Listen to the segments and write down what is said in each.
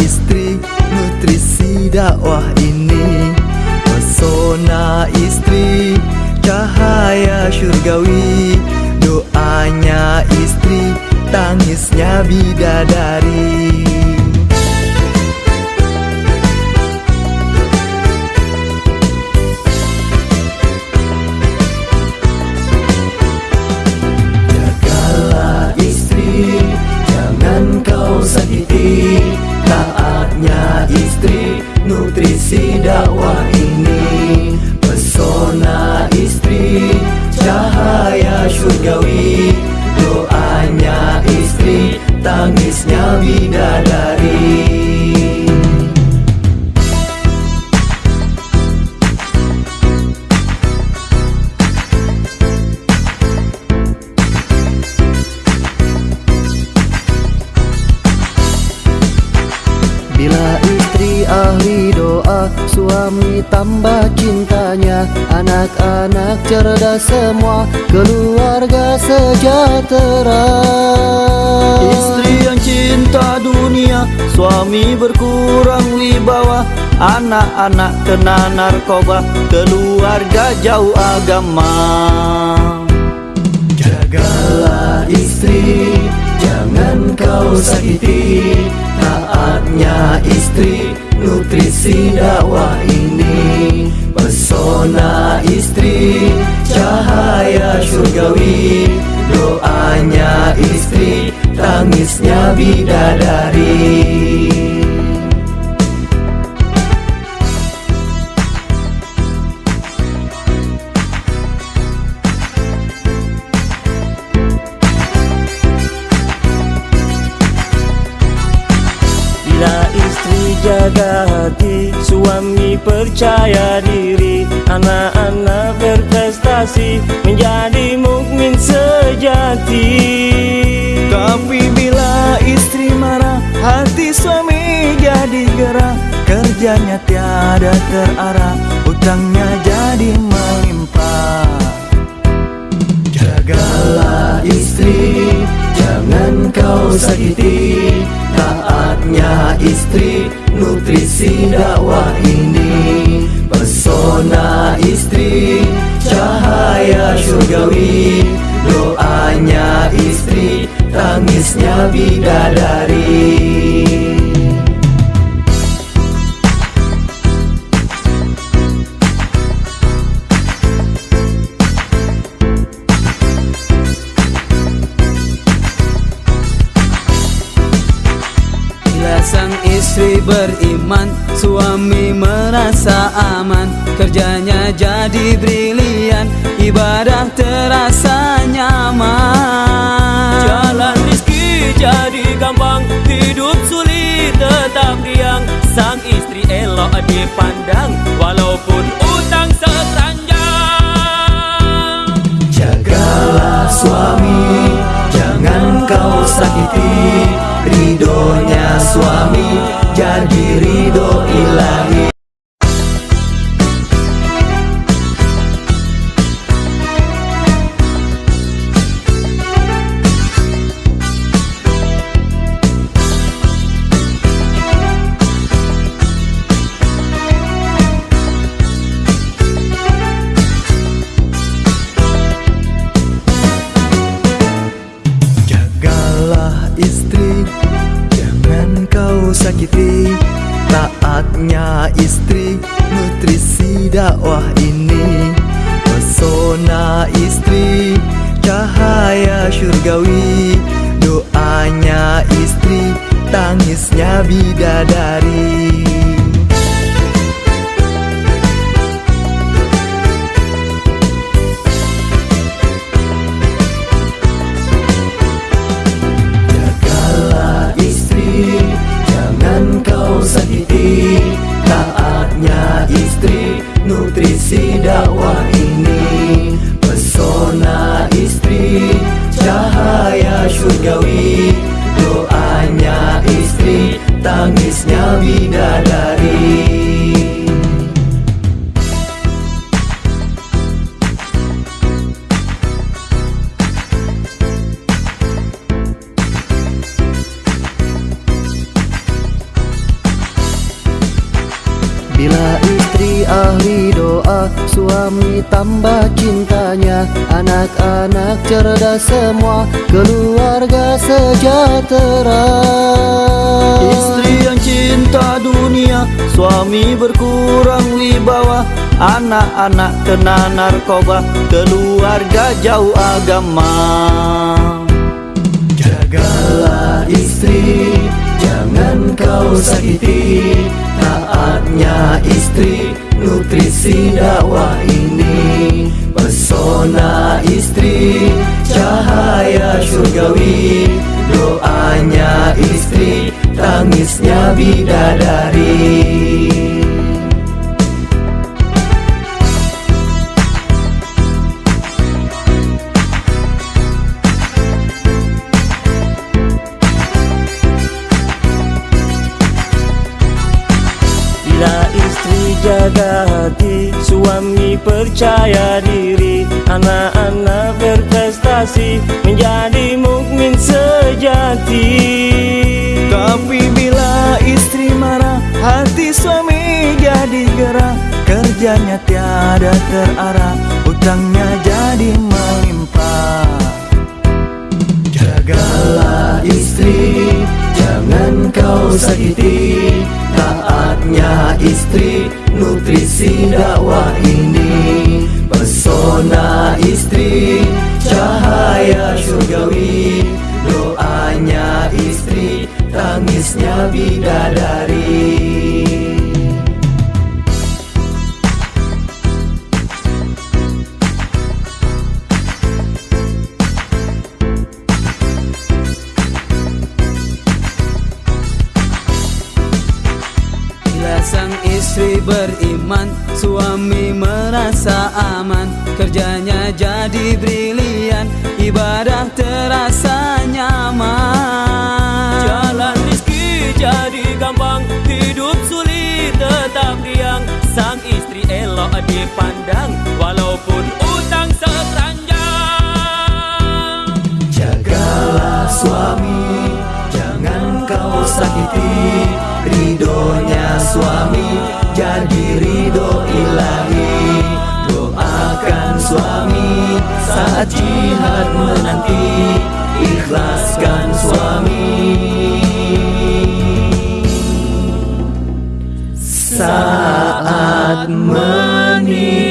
istri nutrisi dakwah ini. Pesona istri cahaya syurgawi Doanya istri tangisnya bidadari dakwah ini. Pesona istri, cahaya syurgawi Doanya istri, tangisnya bidadari tambah cintanya. Anak-anak cerdas semua Keluarga sejahtera. Istri yang cinta dunia Suami berkurang wibawa. Anak-anak kena narkoba Keluarga jauh agama. Jagalah istri, jangan kau sakiti. Taatnya istri, nutrisi dakwah ini. Pesona istri, cahaya syurgawi Doanya istri, tangisnya bidadari istri jaga hati Suami percaya diri. Anak-anak berprestasi Menjadi mukmin sejati. Tapi bila istri marah Hati suami jadi gerah. Kerjanya tiada terarah Utangnya jadi melimpah. Jagalah istri Jangan kau sakiti Taatnya istri Nutrisi dakwah ini. Pesona istri Cahaya syurgawi Doanya istri Tangisnya bidadari sang istri beriman. Suami merasa aman Kerjanya jadi brilian Ibadah terasa nyaman. Jalan rizki jadi gampang Hidup sulit tetap riang. Sang istri elok dipandang Walaupun utang sekeranjang Jagalah suami Jangan kau sakiti Ridhonya suami Jadi ridho ilahi Taatnya istri Nutrisi dakwah ini. Pesona istri Cahaya syurgawi. Doanya istri Tangisnya bidadari tangisnya bidadari Suami tambah cintanya Anak-anak cerdas semua Keluarga sejahtera. Istri yang cinta dunia Suami berkurang wibawa Anak-anak kena narkoba Keluarga jauh agama. Jagalah istri Jangan kau sakiti Taatnya istri Nutrisi ini Pesona istri Cahaya surgawi. Doanya istri Tangisnya bidadari Kerjanya tiada terarah Utangnya jadi melimpah. Jagalah istri Jangan kau sakiti. Taatnya istri Nutrisi dakwah ini. Pesona istri Cahaya surgawi. Doanya istri Tangisnya bidadari beriman Suami merasa aman Kerjanya jadi brilian Ibadah terasa Jadi ridho ilahi. Doakan suami Saat jihad menanti. Ikhlaskan suami. Saat menikah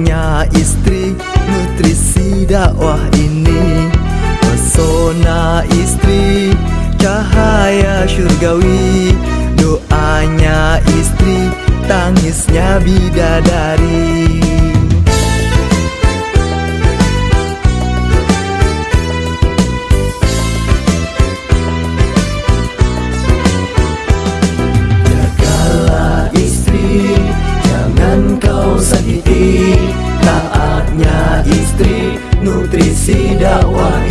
Taatnya istri Nutrisi dakwah ini. Pesona istri Cahaya surgawi. Doanya istri Tangisnya bidadari Nutrisi dakwah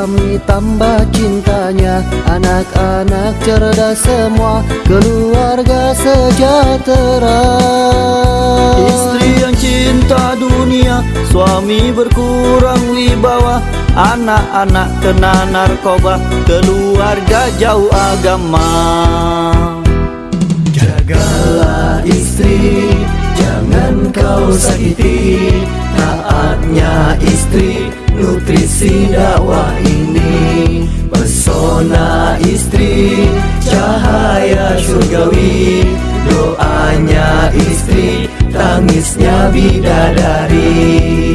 Suami tambah cintanya Anak-anak cerdas semua Keluarga sejahtera. Istri yang cinta dunia Suami berkurang wibawa Anak-anak kena narkoba Keluarga jauh agama. Jagalah istri Jangan kau sakiti Taatnya istri Nutrisi dakwah ini. Pesona istri Cahaya surgawi. Doanya istri Tangisnya bidadari